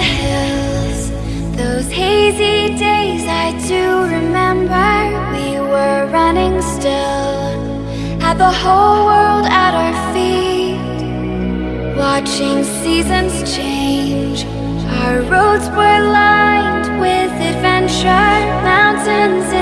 hills. Those hazy days I do remember. We were running still. Had the whole world at our feet. Watching seasons change. Our roads were lined with adventure. Mountains